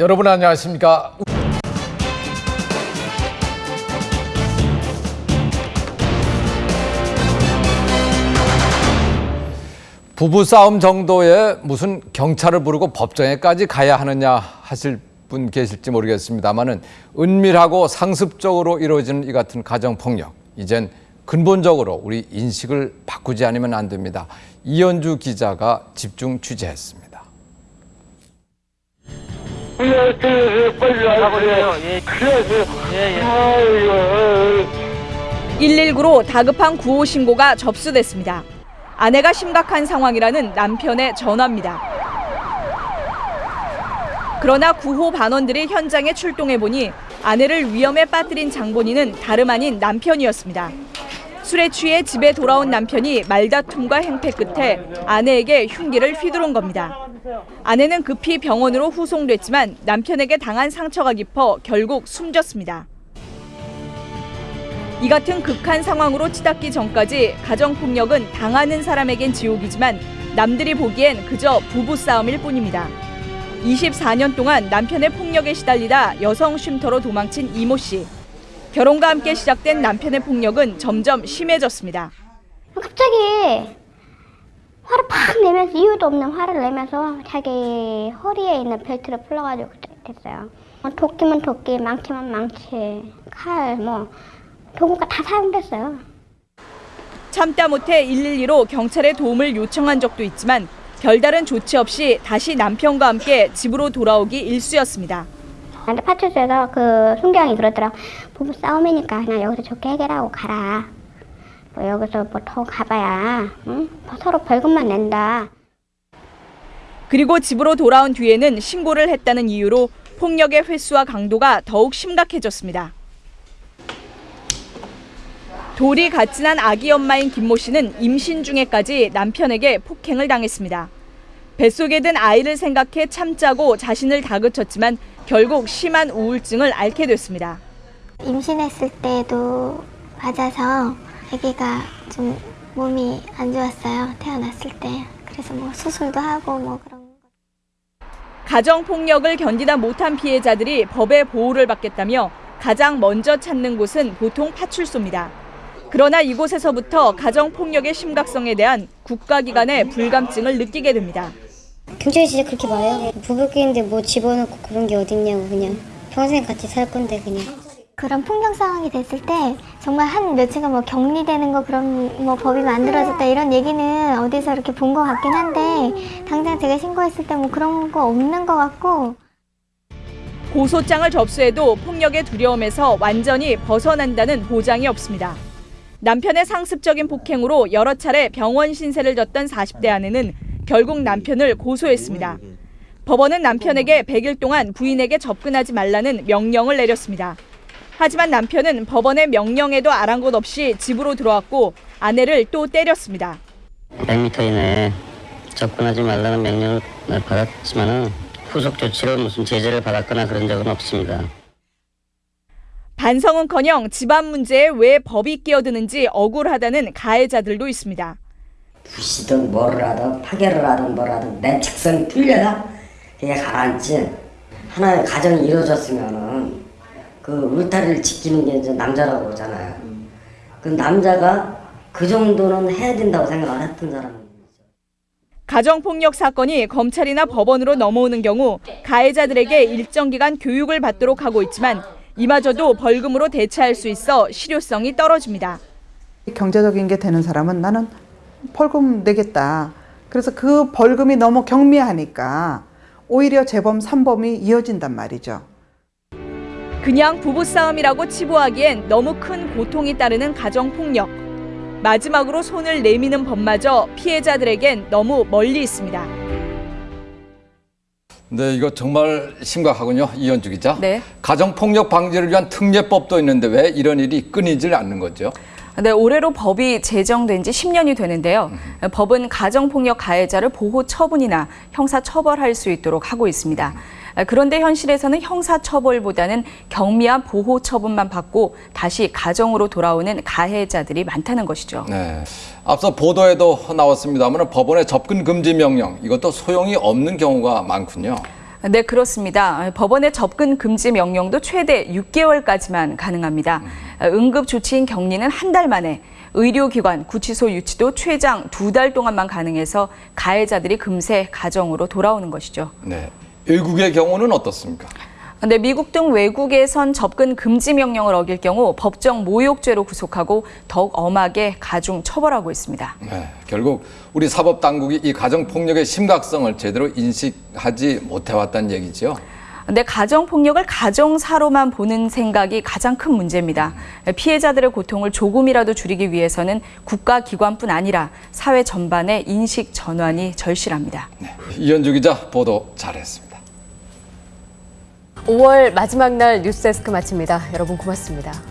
여러분 안녕하십니까? 부부 싸움 정도에 무슨 경찰을 부르고 법정에까지 가야 하느냐 하실 분 계실지 모르겠습니다만은 은밀하고 상습적으로 이루어지는 이 같은 가정 폭력 이젠 근본적으로 우리 인식을 바꾸지 않으면 안 됩니다. 이현주 기자가 집중 취재했습니다. 119로 다급한 구호 신고가 접수됐습니다. 아내가 심각한 상황이라는 남편의 전화입니다. 그러나 구호 반원들이 현장에 출동해 보니 아내를 위험에 빠뜨린 장본인은 다름 아닌 남편이었습니다. 술에 취해 집에 돌아온 남편이 말다툼과 행패 끝에 아내에게 흉기를 휘두른 겁니다. 아내는 급히 병원으로 후송됐지만 남편에게 당한 상처가 깊어 결국 숨졌습니다. 이 같은 극한 상황으로 치닫기 전까지 가정폭력은 당하는 사람에겐 지옥이지만 남들이 보기엔 그저 부부싸움일 뿐입니다. 24년 동안 남편의 폭력에 시달리다 여성 쉼터로 도망친 이모 씨. 결혼과 함께 시작된 남편의 폭력은 점점 심해졌습니다. 갑자기 화를 팍 내면서 이유도 없는 화를 내면서 자기 허리에 있는 벨트를 풀러가지고 됐어요. 뭐 도끼면 도끼, 망치면 망치, 칼, 뭐 도구가 다 사용됐어요. 참다 못해 112로 경찰에 도움을 요청한 적도 있지만 별다른 조치 없이 다시 남편과 함께 집으로 돌아오기 일쑤였습니다. 근데 파출소에서 그 순경이 그러더라고. 부부 싸움이니까 그냥 여기서 좋게 해결하고 가라. 뭐 여기서 뭐 더 가봐야 응? 서로 벌금만 낸다. 그리고 집으로 돌아온 뒤에는 신고를 했다는 이유로 폭력의 횟수와 강도가 더욱 심각해졌습니다. 돌이 난 아기 엄마인 김모 씨는 임신 중에까지 남편에게 폭행을 당했습니다. 뱃속에 든 아이를 생각해 참자고 자신을 다그쳤지만 결국 심한 우울증을 앓게 됐습니다. 임신했을 때도 맞아서 아기가 좀 몸이 안 좋았어요. 태어났을 때. 그래서 뭐 수술도 하고 뭐 그런 거. 가정 폭력을 견디다 못한 피해자들이 법의 보호를 받겠다며 가장 먼저 찾는 곳은 보통 파출소입니다. 그러나 이곳에서부터 가정 폭력의 심각성에 대한 국가기관의 불감증을 느끼게 됩니다. 경찰이 진짜 그렇게 말해요. 부부끼리인데 뭐 집어넣고 그런 게 어딨냐고 그냥 평생 같이 살 건데 그냥. 그런 폭력 상황이 됐을 때 정말 한 며칠간 뭐 격리되는 거 그런 뭐 법이 만들어졌다 이런 얘기는 어디서 이렇게 본 것 같긴 한데 당장 제가 신고했을 때 뭐 그런 거 없는 것 같고 고소장을 접수해도 폭력의 두려움에서 완전히 벗어난다는 보장이 없습니다. 남편의 상습적인 폭행으로 여러 차례 병원 신세를 졌던 40대 아내는 결국 남편을 고소했습니다. 법원은 남편에게 100일 동안 부인에게 접근하지 말라는 명령을 내렸습니다. 하지만 남편은 법원의 명령에도 아랑곳 없이 집으로 들어왔고 아내를 또 때렸습니다. 100m 이내에 접근하지 말라는 명령을 받았지만은 후속 조치로 무슨 제재를 받았거나 그런 적은 없습니다. 반성은커녕 집안 문제에 왜 법이 끼어드는지 억울하다는 가해자들도 있습니다. 부시든 뭐를 하든 파괴를 하든 뭘 하든 내 책성이 풀려야 그게 가라앉지. 하나의 가정이 이루어졌으면은 그 울타리를 지키는 게 이제 남자라고 그러잖아요. 그 남자가 그 정도는 해야 된다고 생각을 했던 사람은 가정폭력 사건이 검찰이나 법원으로 넘어오는 경우 가해자들에게 일정 기간 교육을 받도록 하고 있지만 이마저도 벌금으로 대체할 수 있어 실효성이 떨어집니다. 경제적인 게 되는 사람은 나는 벌금 내겠다. 그래서 그 벌금이 너무 경미하니까 오히려 재범, 삼범이 이어진단 말이죠. 그냥 부부싸움이라고 치부하기엔 너무 큰 고통이 따르는 가정폭력. 마지막으로 손을 내미는 법마저 피해자들에겐 너무 멀리 있습니다. 네, 이거 정말 심각하군요. 이현주 기자. 네. 가정폭력 방지를 위한 특례법도 있는데 왜 이런 일이 끊이질 않는 거죠? 네, 올해로 법이 제정된 지 10년이 되는데요. 법은 가정폭력 가해자를 보호 처분이나 형사 처벌할 수 있도록 하고 있습니다. 그런데 현실에서는 형사 처벌보다는 경미한 보호 처분만 받고 다시 가정으로 돌아오는 가해자들이 많다는 것이죠. 네. 앞서 보도에도 나왔습니다만 법원의 접근 금지 명령 이것도 소용이 없는 경우가 많군요. 네, 그렇습니다. 법원의 접근 금지 명령도 최대 6개월까지만 가능합니다. 응급 조치인 격리는 한 달 만에, 의료기관, 구치소 유치도 최장 두 달 동안만 가능해서 가해자들이 금세 가정으로 돌아오는 것이죠. 네. 외국의 경우는 어떻습니까? 네, 미국 등 외국에선 접근 금지 명령을 어길 경우 법정 모욕죄로 구속하고 더욱 엄하게 가중 처벌하고 있습니다. 네, 결국 우리 사법 당국이 이 가정 폭력의 심각성을 제대로 인식하지 못해왔다는 얘기죠. 근데 가정 폭력을 가정사로만 보는 생각이 가장 큰 문제입니다. 피해자들의 고통을 조금이라도 줄이기 위해서는 국가 기관뿐 아니라 사회 전반의 인식 전환이 절실합니다. 네, 이현주 기자 보도 잘했습니다. 5월 마지막 날 뉴스데스크 마칩니다. 여러분 고맙습니다.